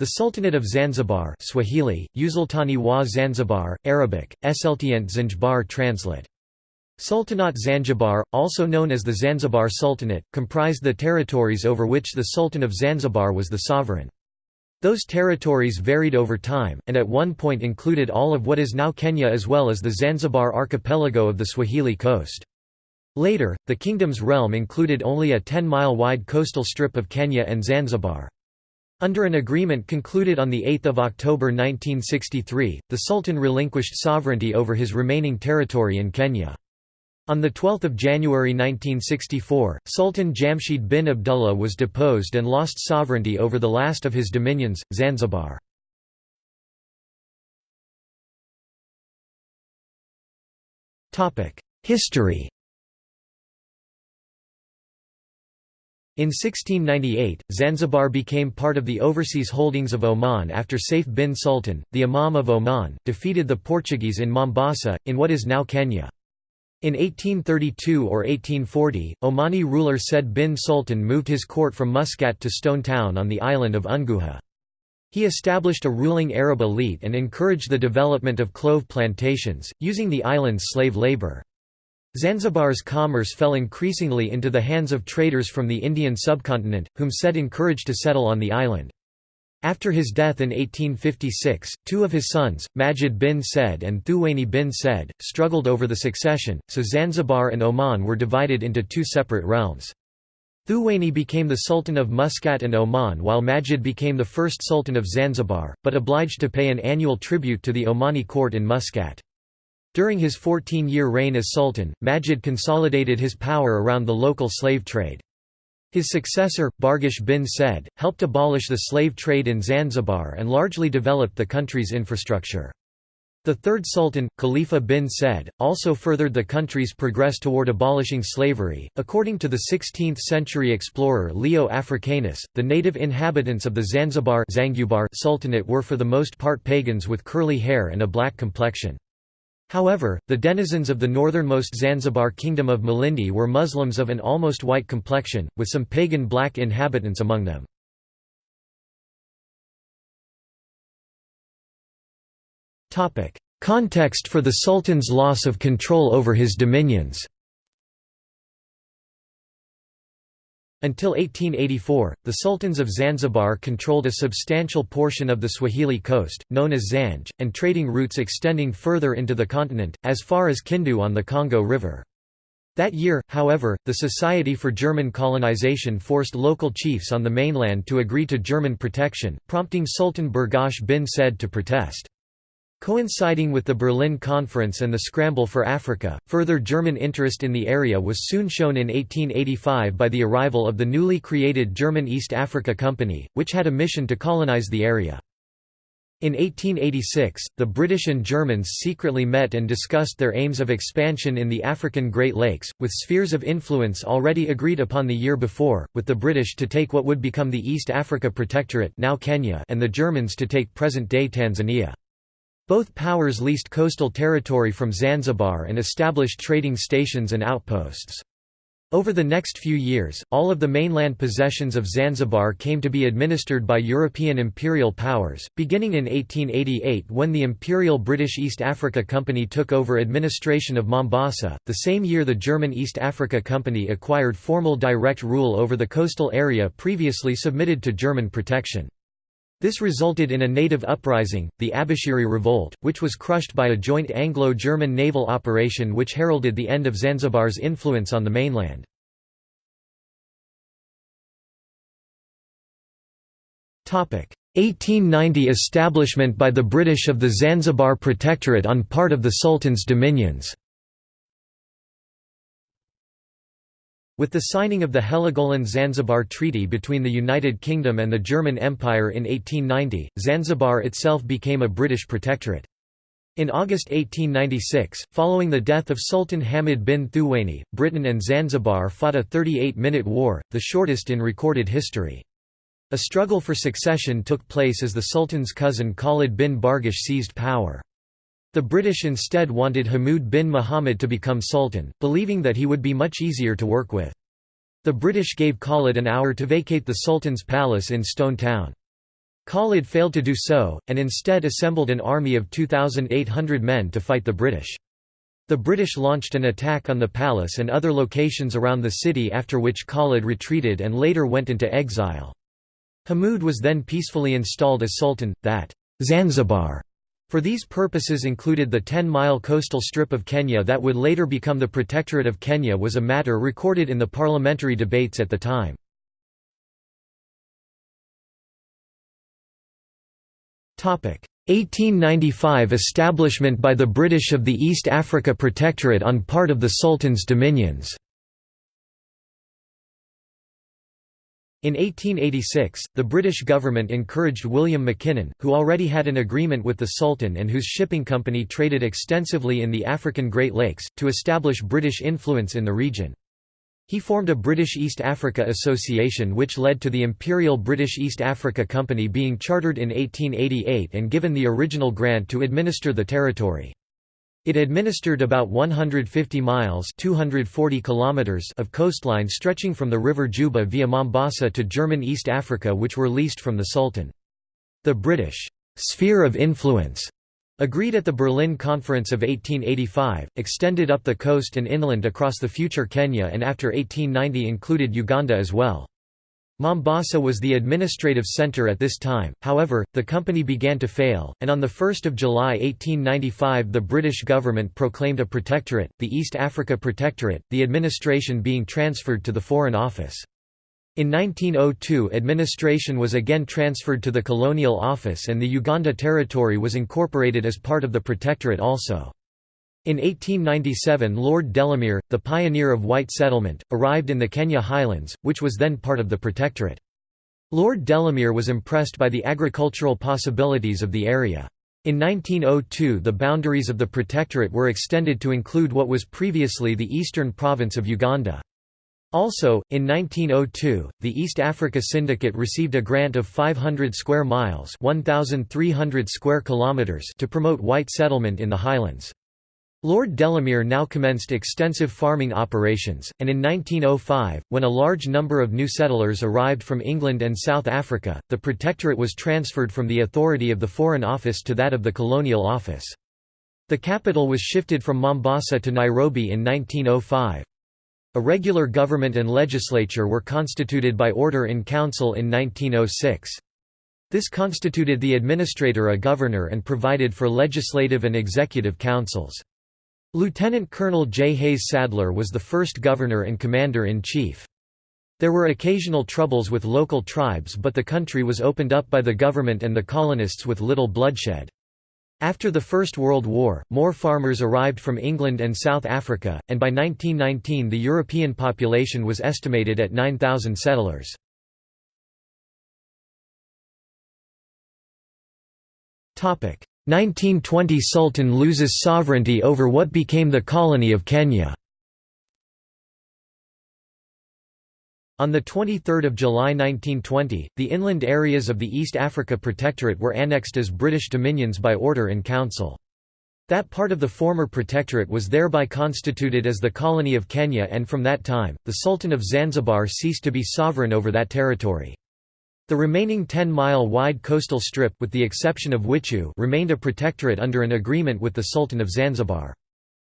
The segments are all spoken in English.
The Sultanate of Zanzibar Swahili, Usultani wa Zanzibar, Arabic, Eseltient Zanzibar translate. Sultanate Zanzibar, also known as the Zanzibar Sultanate, comprised the territories over which the Sultan of Zanzibar was the sovereign. Those territories varied over time, and at one point included all of what is now Kenya as well as the Zanzibar archipelago of the Swahili coast. Later, the kingdom's realm included only a 10-mile wide coastal strip of Kenya and Zanzibar. Under an agreement concluded on 8 October 1963, the Sultan relinquished sovereignty over his remaining territory in Kenya. On 12 January 1964, Sultan Jamshid bin Abdullah was deposed and lost sovereignty over the last of his dominions, Zanzibar. History In 1698, Zanzibar became part of the overseas holdings of Oman after Saif bin Sultan, the Imam of Oman, defeated the Portuguese in Mombasa, in what is now Kenya. In 1832 or 1840, Omani ruler Said bin Sultan moved his court from Muscat to Stone Town on the island of Unguja. He established a ruling Arab elite and encouraged the development of clove plantations, using the island's slave labor. Zanzibar's commerce fell increasingly into the hands of traders from the Indian subcontinent, whom Said encouraged to settle on the island. After his death in 1856, two of his sons, Majid bin Said and Thuwaini bin Said, struggled over the succession, so Zanzibar and Oman were divided into two separate realms. Thuwaini became the Sultan of Muscat and Oman while Majid became the first Sultan of Zanzibar, but obliged to pay an annual tribute to the Omani court in Muscat. During his 14-year reign as Sultan, Majid consolidated his power around the local slave trade. His successor, Barghash bin Said, helped abolish the slave trade in Zanzibar and largely developed the country's infrastructure. The third sultan, Khalifa bin Said, also furthered the country's progress toward abolishing slavery. According to the 16th century explorer Leo Africanus, the native inhabitants of the Zanzibar Sultanate were for the most part pagans with curly hair and a black complexion. However, the denizens of the northernmost Zanzibar kingdom of Malindi were Muslims of an almost white complexion, with some pagan black inhabitants among them. Context for the Sultan's loss of control over his dominions Until 1884, the sultans of Zanzibar controlled a substantial portion of the Swahili coast, known as Zanj, and trading routes extending further into the continent, as far as Kindu on the Congo River. That year, however, the Society for German Colonization forced local chiefs on the mainland to agree to German protection, prompting Sultan Barghash bin Said to protest. Coinciding with the Berlin Conference and the scramble for Africa, further German interest in the area was soon shown in 1885 by the arrival of the newly created German East Africa Company, which had a mission to colonize the area. In 1886, the British and Germans secretly met and discussed their aims of expansion in the African Great Lakes, with spheres of influence already agreed upon the year before, with the British to take what would become the East Africa Protectorate now Kenya and the Germans to take present-day Tanzania. Both powers leased coastal territory from Zanzibar and established trading stations and outposts. Over the next few years, all of the mainland possessions of Zanzibar came to be administered by European imperial powers, beginning in 1888 when the Imperial British East Africa Company took over administration of Mombasa. The same year the German East Africa Company acquired formal direct rule over the coastal area previously submitted to German protection. This resulted in a native uprising, the Abushiri Revolt, which was crushed by a joint Anglo-German naval operation which heralded the end of Zanzibar's influence on the mainland. Topic: 1890 establishment by the British of the Zanzibar Protectorate on part of the Sultan's dominions. With the signing of the Heligoland-Zanzibar Treaty between the United Kingdom and the German Empire in 1890, Zanzibar itself became a British protectorate. In August 1896, following the death of Sultan Hamid bin Thuwaini, Britain and Zanzibar fought a 38-minute war, the shortest in recorded history. A struggle for succession took place as the Sultan's cousin Khalid bin Barghash seized power. The British instead wanted Hamoud bin Muhammad to become sultan, believing that he would be much easier to work with. The British gave Khalid an hour to vacate the sultan's palace in Stone Town. Khalid failed to do so, and instead assembled an army of 2,800 men to fight the British. The British launched an attack on the palace and other locations around the city after which Khalid retreated and later went into exile. Hamoud was then peacefully installed as sultan, that Zanzibar for these purposes included the 10-mile coastal strip of Kenya that would later become the Protectorate of Kenya was a matter recorded in the parliamentary debates at the time. Topic 1895 establishment by the British of the East Africa Protectorate on part of the Sultan's dominions. In 1886, the British government encouraged William Mackinnon, who already had an agreement with the Sultan and whose shipping company traded extensively in the African Great Lakes, to establish British influence in the region. He formed a British East Africa Association which led to the Imperial British East Africa Company being chartered in 1888 and given the original grant to administer the territory. It administered about 150 miles 240 kilometers of coastline stretching from the river Juba via Mombasa to German East Africa which were leased from the Sultan. The British «sphere of influence» Agreed at the Berlin Conference of 1885, extended up the coast and inland across the future Kenya and after 1890 included Uganda as well. Mombasa was the administrative centre at this time, however, the company began to fail, and on 1 July 1895 the British government proclaimed a protectorate, the East Africa Protectorate, the administration being transferred to the Foreign Office. In 1902 administration was again transferred to the Colonial Office and the Uganda Territory was incorporated as part of the Protectorate also. In 1897 Lord Delamere, the pioneer of white settlement, arrived in the Kenya Highlands, which was then part of the Protectorate. Lord Delamere was impressed by the agricultural possibilities of the area. In 1902 the boundaries of the Protectorate were extended to include what was previously the eastern province of Uganda. Also, in 1902, the East Africa Syndicate received a grant of 500 square miles 1,300 square kilometers to promote white settlement in the highlands. Lord Delamere now commenced extensive farming operations, and in 1905, when a large number of new settlers arrived from England and South Africa, the Protectorate was transferred from the authority of the Foreign Office to that of the Colonial Office. The capital was shifted from Mombasa to Nairobi in 1905. A regular government and legislature were constituted by order in council in 1906. This constituted the administrator a governor and provided for legislative and executive councils. Lieutenant Colonel J. Hayes Sadler was the first governor and commander-in-chief. There were occasional troubles with local tribes but the country was opened up by the government and the colonists with little bloodshed. After the First World War, more farmers arrived from England and South Africa, and by 1919 the European population was estimated at 9,000 settlers. Topic: 1920 Sultan loses sovereignty over what became the colony of Kenya. On 23 July 1920, the inland areas of the East Africa Protectorate were annexed as British dominions by order in council. That part of the former protectorate was thereby constituted as the colony of Kenya and from that time, the Sultan of Zanzibar ceased to be sovereign over that territory. The remaining 10-mile wide coastal strip with the exception of Witu remained a protectorate under an agreement with the Sultan of Zanzibar.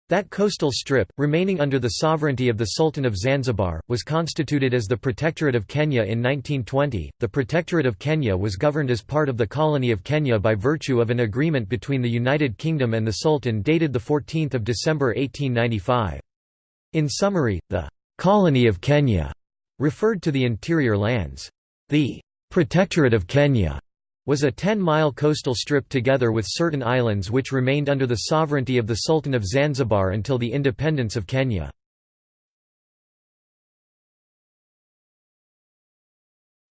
That coastal strip, remaining under the sovereignty of the Sultan of Zanzibar, was constituted as the Protectorate of Kenya in 1920. The Protectorate of Kenya was governed as part of the Colony of Kenya by virtue of an agreement between the United Kingdom and the Sultan dated 14 December 1895. In summary, the Colony of Kenya referred to the interior lands. The Protectorate of Kenya was a 10-mile coastal strip together with certain islands which remained under the sovereignty of the Sultan of Zanzibar until the independence of Kenya.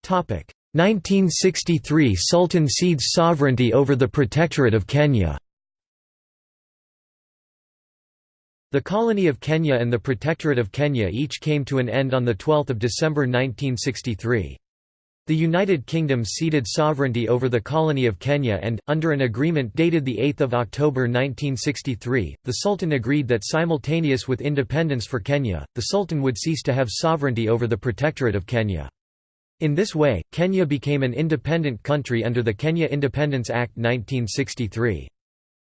Topic: 1963 Sultan cedes sovereignty over the Protectorate of Kenya. The colony of Kenya and the Protectorate of Kenya each came to an end on 12 December 1963. The United Kingdom ceded sovereignty over the colony of Kenya and, under an agreement dated 8 October 1963, the Sultan agreed that simultaneous with independence for Kenya, the Sultan would cease to have sovereignty over the Protectorate of Kenya. In this way, Kenya became an independent country under the Kenya Independence Act 1963.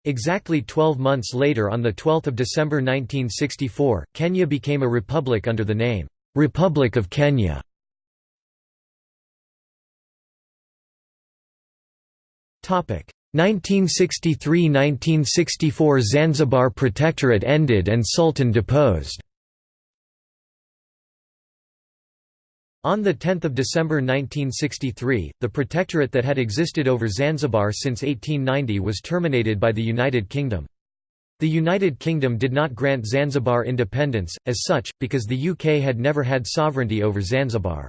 Exactly 12 months later on 12 December 1964, Kenya became a republic under the name, "'Republic of Kenya". 1963–1964 Zanzibar Protectorate ended and Sultan deposed On 10 December 1963, the protectorate that had existed over Zanzibar since 1890 was terminated by the United Kingdom. The United Kingdom did not grant Zanzibar independence, as such, because the UK had never had sovereignty over Zanzibar.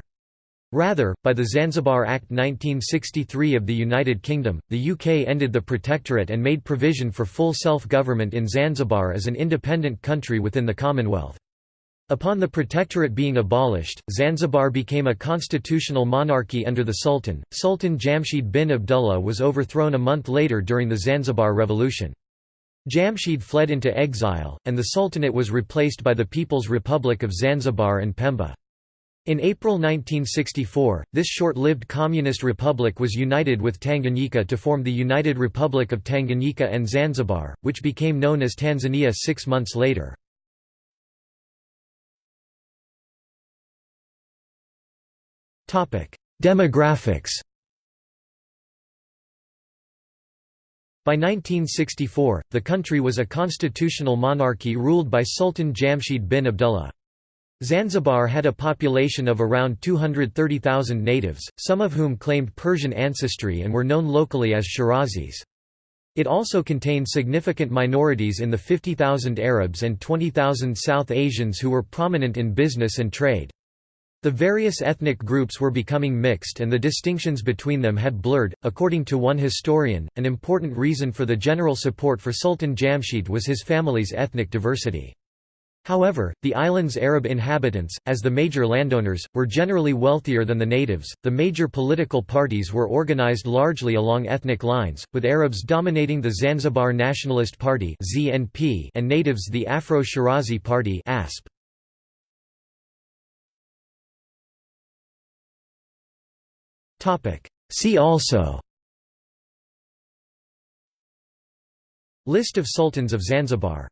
Rather, by the Zanzibar Act 1963 of the United Kingdom, the UK ended the protectorate and made provision for full self-government in Zanzibar as an independent country within the Commonwealth. Upon the protectorate being abolished, Zanzibar became a constitutional monarchy under the Sultan. Sultan Jamshid bin Abdullah was overthrown a month later during the Zanzibar Revolution. Jamshid fled into exile, and the Sultanate was replaced by the People's Republic of Zanzibar and Pemba. In April 1964, this short-lived communist republic was united with Tanganyika to form the United Republic of Tanganyika and Zanzibar, which became known as Tanzania six months later. Demographics By 1964, the country was a constitutional monarchy ruled by Sultan Jamshid bin Abdullah. Zanzibar had a population of around 230,000 natives, some of whom claimed Persian ancestry and were known locally as Shirazis. It also contained significant minorities in the 50,000 Arabs and 20,000 South Asians who were prominent in business and trade. The various ethnic groups were becoming mixed and the distinctions between them had blurred. According to one historian, an important reason for the general support for Sultan Jamshid was his family's ethnic diversity. However, the island's Arab inhabitants, as the major landowners, were generally wealthier than the natives. The major political parties were organized largely along ethnic lines, with Arabs dominating the Zanzibar Nationalist Party (ZNP) and natives the Afro-Shirazi Party (ASP). Topic: See also List of Sultans of Zanzibar